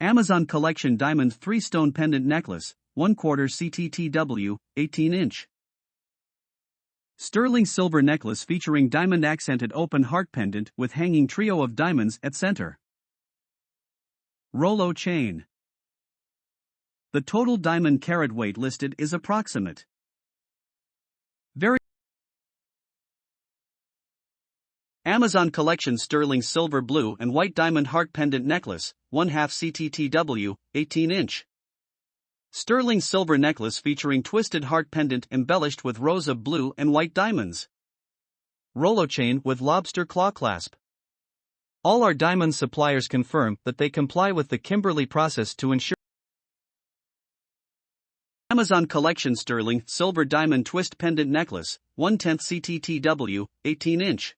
Amazon Collection Diamond 3 Stone Pendant Necklace, 1 quarter CTTW, 18 inch. Sterling silver necklace featuring diamond accented open heart pendant with hanging trio of diamonds at center. Rolo chain. The total diamond carat weight listed is approximate. Very Amazon Collection Sterling Silver Blue and White Diamond Heart Pendant Necklace, 1 half CTTW, 18 inch. Sterling silver necklace featuring twisted heart pendant embellished with rows of blue and white diamonds. Rolo chain with lobster claw clasp. All our diamond suppliers confirm that they comply with the Kimberley process to ensure Amazon Collection Sterling Silver Diamond Twist Pendant Necklace, 1 10th CTTW, 18 inch.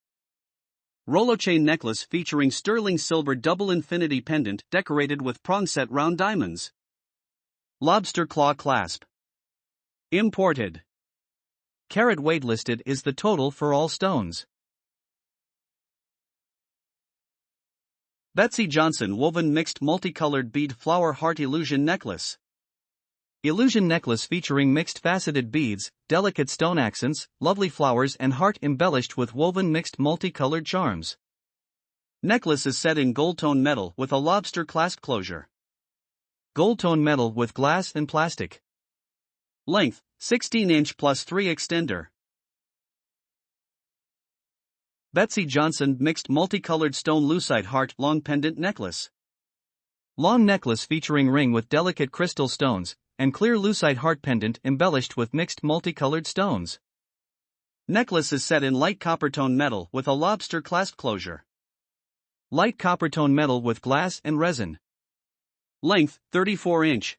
Rolo chain necklace featuring sterling silver double infinity pendant decorated with prong set round diamonds. Lobster claw clasp. Imported. Carat weight listed is the total for all stones. Betsey Johnson woven mixed multicolored bead flower heart illusion necklace. Illusion necklace featuring mixed faceted beads, delicate stone accents, lovely flowers, and heart embellished with woven mixed multicolored charms. Necklace is set in gold tone metal with a lobster clasp closure. Gold tone metal with glass and plastic. Length 16 inch plus 3 extender. Betsey Johnson mixed multicolored stone lucite heart long pendant necklace. Long necklace featuring ring with delicate crystal stones, and clear lucite heart pendant embellished with mixed multicolored stones. Necklace is set in light copper tone metal with a lobster clasp closure. Light copper tone metal with glass and resin. Length 34 inch.